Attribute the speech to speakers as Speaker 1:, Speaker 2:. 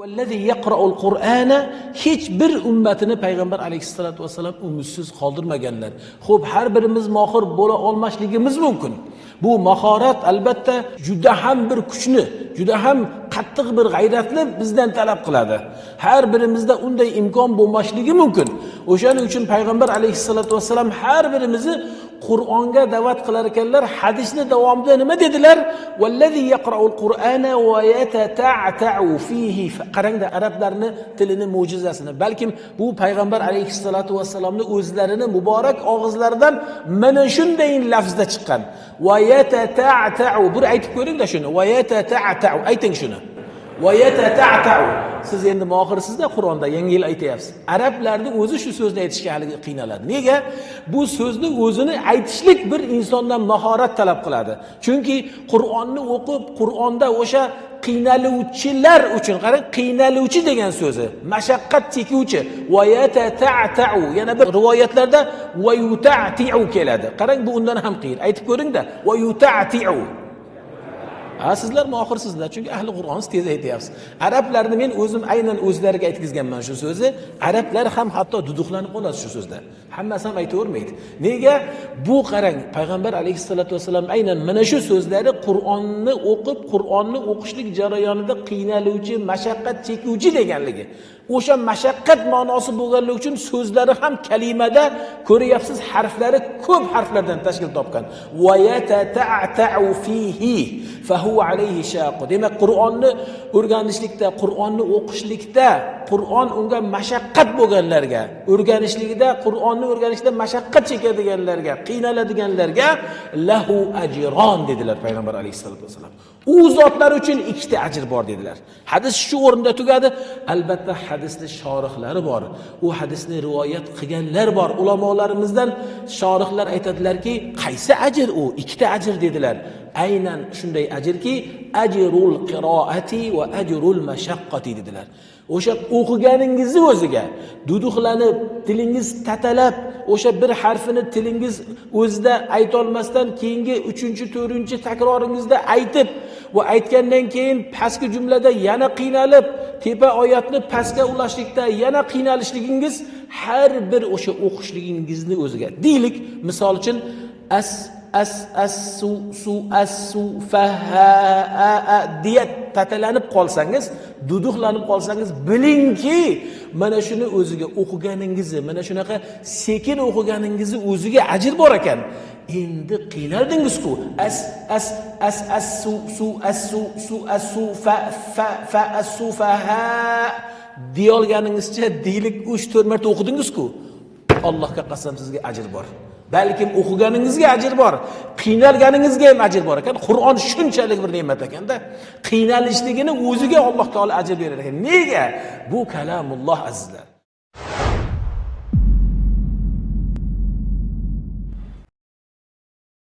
Speaker 1: vallazi qur'ana hech bir ummatini payg'ambar alayhissalotu vassalam umidsiz qoldirmaganlar xo'p har birimiz mohir bo'la olmasligimiz mumkin bu mahorat albatta juda ham bir kuchni juda ham qattiq bir g'ayratni bizdan talab qiladi har birimizda unday imkon bo'lmasligi mumkin o'shaning uchun payg'ambar alayhissalotu vassalam har birimizni qur'onga da'vat qilar ekanlar hadisni davomida nima dedilar vallazi yaqraul qur'ana va yatata'ta'u fihi qarangda arablarni tilini mo'jizasini balkim bu payg'ambar alayhissalotu vassalomni o'zlarini muborak og'izlaridan mana shunday lafzda chiqqan va yatata'ta'u bir aytib ko'ringda shuni va yatata'ta'u ayting shuni va yatata'ta'u siz endi mohirsizda qur'onda yangi yil aytyapsiz. Arablarni o'zi shu so'zni aytishga haligi qiynaladi. Nega? Bu so'zni o'zini aytishlik bir insondan mahorat talab qiladi. Chunki qur'onni o'qib qur'onda o'sha qiynaluvchilar uchun qarang qiynaluvchi degan so'zi mashaqqat chekuvchi yana bir rivoyatlarda keladi. Qarang bu undan ham qiyin. Aytib ko'ringda ha sizlar mohirsizlar chunki ahli qur'onni tez aytyapsiz. Arablarni men o'zim aynan o'zlariga aytgizganman shu so'zni arablar ham hatto duduqlanib qoladi shu so'zda. Hammasi ham aytavermaydi. Nega? Bu qarang payg'ambar alayhissalotu vassalam aynan mana shu so'zlari qur'onni o'qib qur'onni o'qishlik jarayonida qiynaluvchi mashaqqat chekuvchi deganligi. O'sha mashaqqat ma'nosi bo'lganligi uchun so'zlari ham kalimada ko'ryapsiz harflari ko'p harflardan tashkil topgan. Demak qur'onni o'rganishlikda qur'onni o'qishlikda qur'on unga mashaqqat bo'lganlarga o'rganishligida qur'onni o'rganishda mashaqqat chekadiganlarga qiynaladiganlarga lahu ajron dedilar payg'ambar alayhissalotu vassalam. U zotlar uchun ikkita ajr bor dedilar. Hadis shu o'rinda tugadi. Albatta hadisni shorihlari bor. U hadisni rivoyat qilganlar bor ulamolarimizdan. Shorihlar aytadilarki qaysi ajr u? Ikkita ajr dedilar. Aynan shunday ajrki ajrul qiroati va ajrul mashaqqati dedilar. O'sha o'qiganingizni o'ziga duduqlanib tilingiz tatalab o'sha bir harfini tilingiz o'zida aytolmasdan keyingi uchinchi to'rtinchi takroringizda aytib va aytgandan keyin pastki jumlada yana qiynalib tepa oyatni pastga ulashlikda yana qiynalishligingiz har bir o'sha o'qishligingizni o'ziga. Deylik misol uchun as as as su su as su fa ha a a deya tatalanib qolsangiz duduqlanib qolsangiz bilingki mana shuni o'ziga o'qiganingizni mana shunaqa sekin o'qiganingizni o'ziga ajr bor ekan. Endi qiynaldingizku as as as as su su as su su as su fa fa fa as su fa ha. Deyolganingizcha deylik uch to'rt marta o'qidingizku. Allohga qasam sizga ajr bor. Balkim o'qiganingizga ajr bor. Qiynalganingizga ham ajr bor ekan. Qur'on shunchalik bir ne'mat ekanda. Qiynalishligini o'ziga alloh taolo ajr berar ekan. Nega? Bu kalamulloh azizlar.